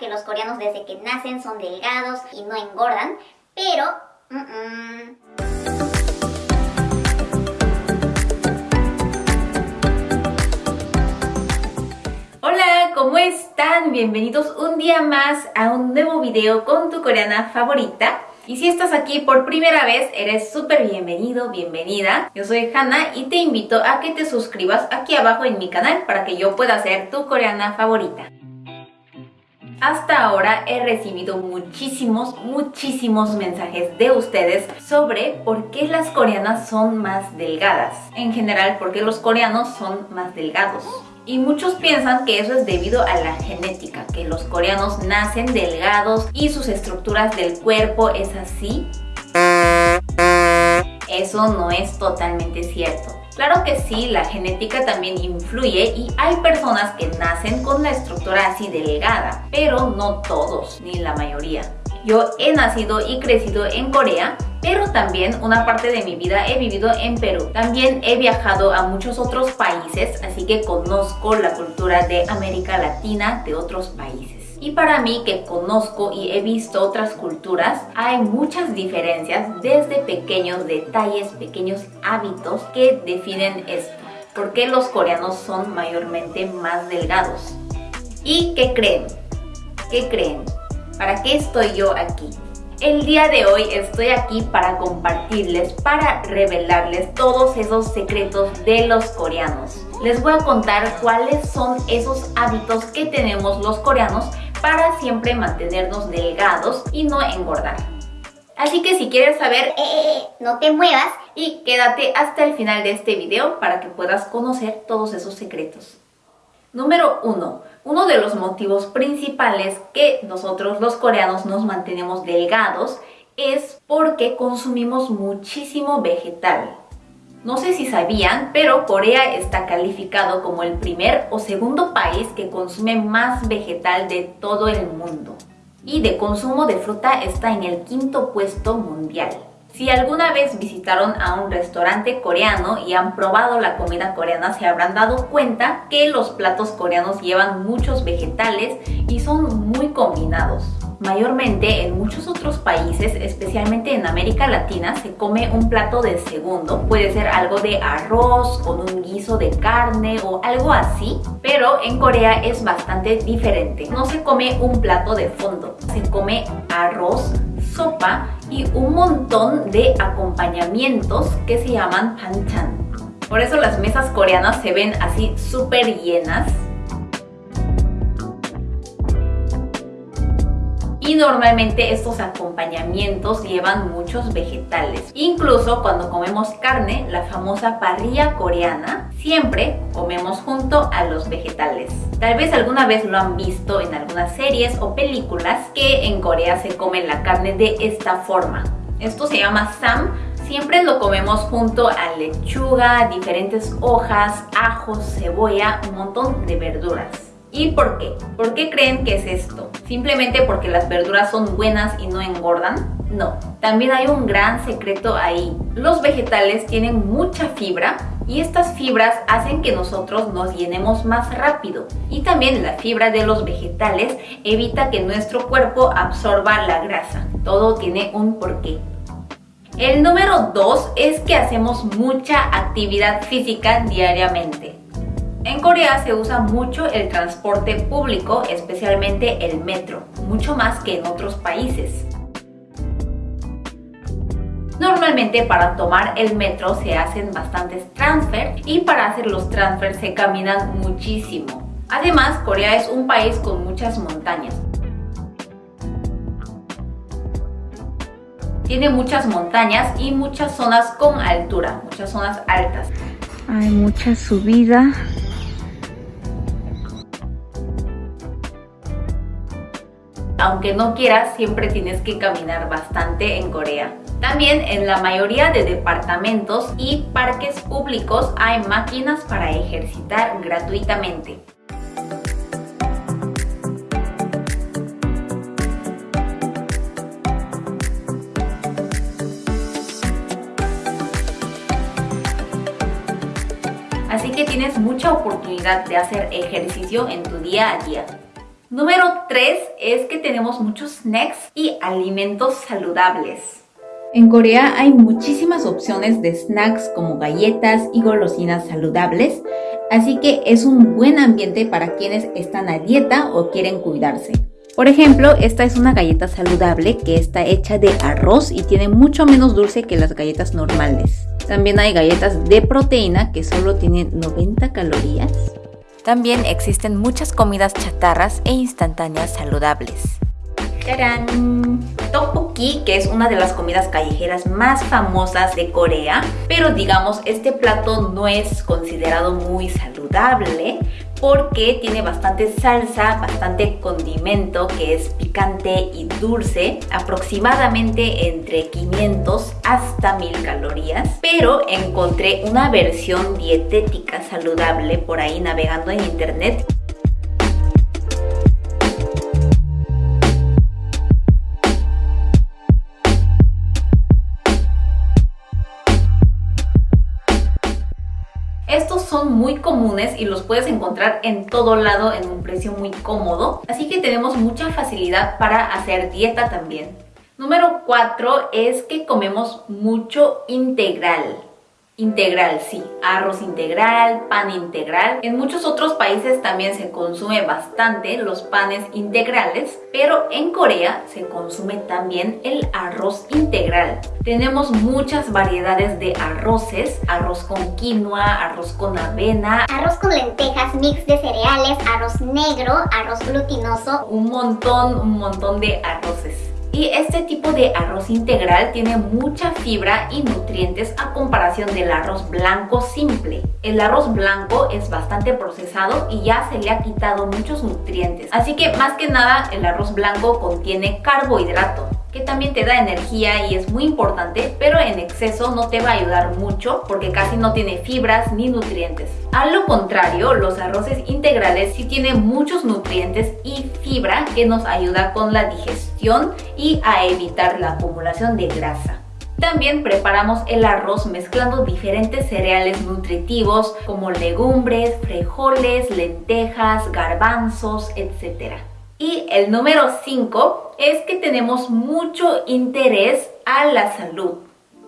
que los coreanos desde que nacen son delgados y no engordan, pero... Hola, ¿cómo están? Bienvenidos un día más a un nuevo video con tu coreana favorita. Y si estás aquí por primera vez, eres súper bienvenido, bienvenida. Yo soy Hanna y te invito a que te suscribas aquí abajo en mi canal para que yo pueda ser tu coreana favorita. Hasta ahora he recibido muchísimos, muchísimos mensajes de ustedes sobre por qué las coreanas son más delgadas. En general, por qué los coreanos son más delgados. Y muchos piensan que eso es debido a la genética, que los coreanos nacen delgados y sus estructuras del cuerpo es así. Eso no es totalmente cierto. Claro que sí, la genética también influye y hay personas que nacen con la estructura así delgada, pero no todos, ni la mayoría. Yo he nacido y crecido en Corea, pero también una parte de mi vida he vivido en Perú. También he viajado a muchos otros países, así que conozco la cultura de América Latina de otros países. Y para mí que conozco y he visto otras culturas, hay muchas diferencias desde pequeños detalles, pequeños hábitos que definen esto. ¿Por qué los coreanos son mayormente más delgados? ¿Y qué creen? ¿Qué creen? ¿Para qué estoy yo aquí? El día de hoy estoy aquí para compartirles, para revelarles todos esos secretos de los coreanos. Les voy a contar cuáles son esos hábitos que tenemos los coreanos para siempre mantenernos delgados y no engordar. Así que si quieres saber, eh, eh, eh, no te muevas y quédate hasta el final de este video para que puedas conocer todos esos secretos. Número 1. Uno de los motivos principales que nosotros los coreanos nos mantenemos delgados es porque consumimos muchísimo vegetal. No sé si sabían, pero Corea está calificado como el primer o segundo país que consume más vegetal de todo el mundo. Y de consumo de fruta está en el quinto puesto mundial. Si alguna vez visitaron a un restaurante coreano y han probado la comida coreana, se habrán dado cuenta que los platos coreanos llevan muchos vegetales y son muy combinados. Mayormente en muchos otros países, especialmente en América Latina, se come un plato de segundo. Puede ser algo de arroz con un guiso de carne o algo así. Pero en Corea es bastante diferente. No se come un plato de fondo, se come arroz, sopa y un montón de acompañamientos que se llaman panchan. Por eso las mesas coreanas se ven así súper llenas y normalmente estos acompañamientos llevan muchos vegetales. Incluso cuando comemos carne, la famosa parrilla coreana, siempre comemos junto a los vegetales. Tal vez alguna vez lo han visto en algunas series o películas que en Corea se come la carne de esta forma. Esto se llama sam siempre lo comemos junto a lechuga, diferentes hojas, ajos, cebolla, un montón de verduras. ¿Y por qué? ¿Por qué creen que es esto? ¿Simplemente porque las verduras son buenas y no engordan? No, también hay un gran secreto ahí. Los vegetales tienen mucha fibra y estas fibras hacen que nosotros nos llenemos más rápido. Y también la fibra de los vegetales evita que nuestro cuerpo absorba la grasa. Todo tiene un porqué. El número 2 es que hacemos mucha actividad física diariamente. En Corea se usa mucho el transporte público, especialmente el metro, mucho más que en otros países. Normalmente para tomar el metro se hacen bastantes transfer y para hacer los transfer se caminan muchísimo. Además, Corea es un país con muchas montañas. Tiene muchas montañas y muchas zonas con altura, muchas zonas altas. Hay mucha subida aunque no quieras, siempre tienes que caminar bastante en Corea. También en la mayoría de departamentos y parques públicos hay máquinas para ejercitar gratuitamente. Así que tienes mucha oportunidad de hacer ejercicio en tu día a día. Número 3 es que tenemos muchos snacks y alimentos saludables. En Corea hay muchísimas opciones de snacks como galletas y golosinas saludables, así que es un buen ambiente para quienes están a dieta o quieren cuidarse. Por ejemplo, esta es una galleta saludable que está hecha de arroz y tiene mucho menos dulce que las galletas normales. También hay galletas de proteína que solo tienen 90 calorías. También existen muchas comidas chatarras e instantáneas saludables. ¡Tarán! Tteokbokki, que es una de las comidas callejeras más famosas de Corea, pero digamos este plato no es considerado muy saludable porque tiene bastante salsa, bastante condimento que es picante y dulce, aproximadamente entre 500 hasta 1000 calorías, pero encontré una versión dietética saludable por ahí navegando en internet Estos son muy comunes y los puedes encontrar en todo lado en un precio muy cómodo, así que tenemos mucha facilidad para hacer dieta también. Número 4 es que comemos mucho integral. Integral, sí, arroz integral, pan integral. En muchos otros países también se consume bastante los panes integrales, pero en Corea se consume también el arroz integral. Tenemos muchas variedades de arroces, arroz con quinoa, arroz con avena, arroz con lentejas, mix de cereales, arroz negro, arroz glutinoso, un montón, un montón de arroces. Y este tipo de arroz integral tiene mucha fibra y nutrientes a comparación del arroz blanco simple. El arroz blanco es bastante procesado y ya se le ha quitado muchos nutrientes. Así que más que nada el arroz blanco contiene carbohidrato que también te da energía y es muy importante, pero en exceso no te va a ayudar mucho porque casi no tiene fibras ni nutrientes. A lo contrario, los arroces integrales sí tienen muchos nutrientes y fibra que nos ayuda con la y a evitar la acumulación de grasa. También preparamos el arroz mezclando diferentes cereales nutritivos como legumbres, frijoles, lentejas, garbanzos, etc. Y el número 5 es que tenemos mucho interés a la salud.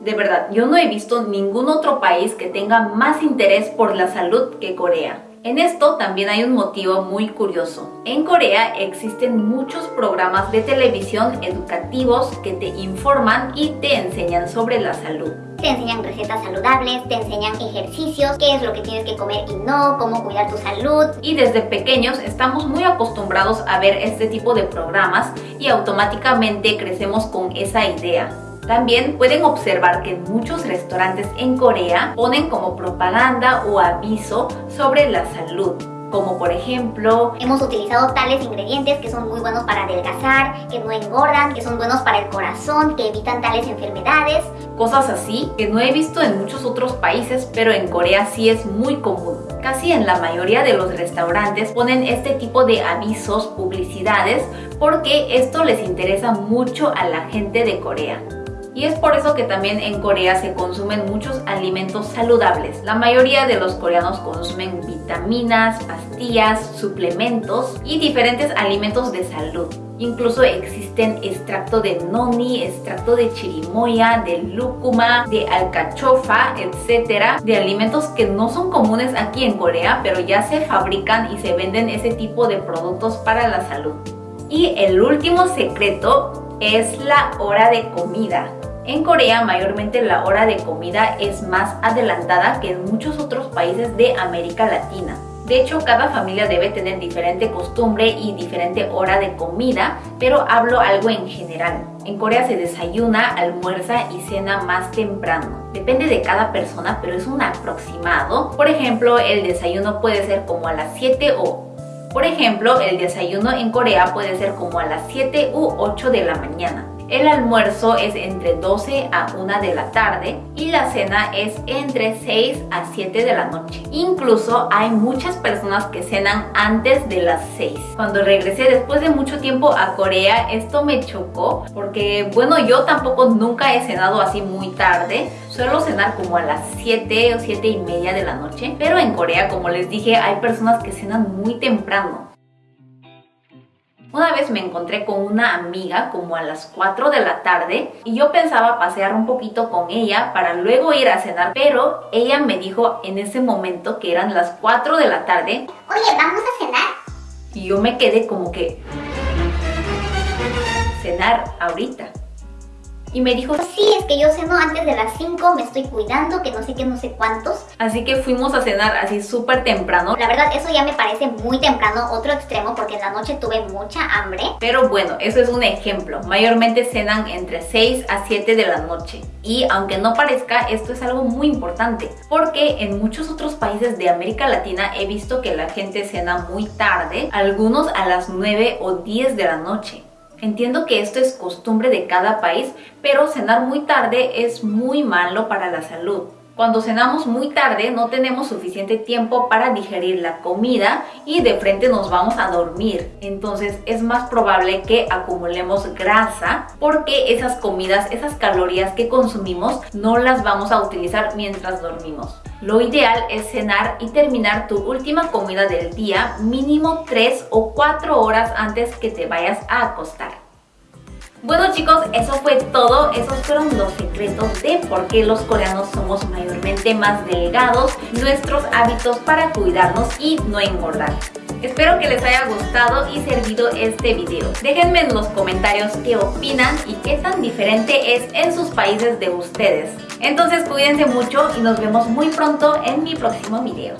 De verdad, yo no he visto ningún otro país que tenga más interés por la salud que Corea. En esto también hay un motivo muy curioso. En Corea existen muchos programas de televisión educativos que te informan y te enseñan sobre la salud. Te enseñan recetas saludables, te enseñan ejercicios, qué es lo que tienes que comer y no, cómo cuidar tu salud. Y desde pequeños estamos muy acostumbrados a ver este tipo de programas y automáticamente crecemos con esa idea. También pueden observar que muchos restaurantes en Corea ponen como propaganda o aviso sobre la salud como por ejemplo hemos utilizado tales ingredientes que son muy buenos para adelgazar, que no engordan, que son buenos para el corazón, que evitan tales enfermedades. Cosas así que no he visto en muchos otros países, pero en Corea sí es muy común. Casi en la mayoría de los restaurantes ponen este tipo de avisos, publicidades, porque esto les interesa mucho a la gente de Corea. Y es por eso que también en Corea se consumen muchos alimentos saludables. La mayoría de los coreanos consumen vitaminas, pastillas, suplementos y diferentes alimentos de salud. Incluso existen extracto de noni, extracto de chirimoya, de lúcuma, de alcachofa, etcétera, de alimentos que no son comunes aquí en Corea, pero ya se fabrican y se venden ese tipo de productos para la salud. Y el último secreto es la hora de comida. En Corea mayormente la hora de comida es más adelantada que en muchos otros países de América Latina. De hecho, cada familia debe tener diferente costumbre y diferente hora de comida, pero hablo algo en general. En Corea se desayuna, almuerza y cena más temprano. Depende de cada persona, pero es un aproximado. Por ejemplo, el desayuno puede ser como a las 7 o... Por ejemplo, el desayuno en Corea puede ser como a las 7 u 8 de la mañana. El almuerzo es entre 12 a 1 de la tarde y la cena es entre 6 a 7 de la noche. Incluso hay muchas personas que cenan antes de las 6. Cuando regresé después de mucho tiempo a Corea, esto me chocó porque, bueno, yo tampoco nunca he cenado así muy tarde. Suelo cenar como a las 7 o 7 y media de la noche. Pero en Corea, como les dije, hay personas que cenan muy temprano. Una vez me encontré con una amiga como a las 4 de la tarde y yo pensaba pasear un poquito con ella para luego ir a cenar, pero ella me dijo en ese momento que eran las 4 de la tarde. Oye, ¿vamos a cenar? Y yo me quedé como que... Cenar ahorita. Y me dijo, sí, es que yo ceno antes de las 5, me estoy cuidando, que no sé qué, no sé cuántos. Así que fuimos a cenar así súper temprano. La verdad, eso ya me parece muy temprano, otro extremo, porque en la noche tuve mucha hambre. Pero bueno, eso es un ejemplo. Mayormente cenan entre 6 a 7 de la noche. Y aunque no parezca, esto es algo muy importante, porque en muchos otros países de América Latina he visto que la gente cena muy tarde, algunos a las 9 o 10 de la noche. Entiendo que esto es costumbre de cada país, pero cenar muy tarde es muy malo para la salud. Cuando cenamos muy tarde no tenemos suficiente tiempo para digerir la comida y de frente nos vamos a dormir. Entonces es más probable que acumulemos grasa porque esas comidas, esas calorías que consumimos no las vamos a utilizar mientras dormimos. Lo ideal es cenar y terminar tu última comida del día mínimo 3 o 4 horas antes que te vayas a acostar. Bueno chicos, eso fue todo. Esos fueron los secretos de por qué los coreanos somos mayormente más delgados, nuestros hábitos para cuidarnos y no engordar. Espero que les haya gustado y servido este video. Déjenme en los comentarios qué opinan y qué tan diferente es en sus países de ustedes. Entonces cuídense mucho y nos vemos muy pronto en mi próximo video.